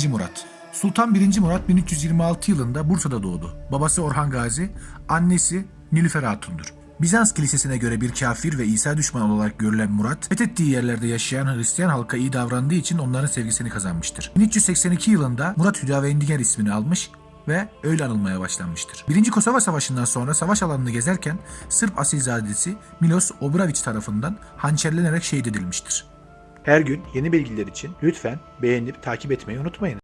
2. Murat Sultan 1. Murat 1326 yılında Bursa'da doğdu. Babası Orhan Gazi, annesi Nilüfer Hatun'dur. Bizans kilisesine göre bir kafir ve İsa düşmanı olarak görülen Murat, fethettiği yerlerde yaşayan Hristiyan halka iyi davrandığı için onların sevgisini kazanmıştır. 1382 yılında Murat Hüdavendigar ismini almış ve öyle anılmaya başlanmıştır. Birinci Kosova Savaşı'ndan sonra savaş alanını gezerken Sırp asilzadesi Milos Obravić tarafından hançerlenerek şehit edilmiştir. Her gün yeni bilgiler için lütfen beğenip takip etmeyi unutmayın.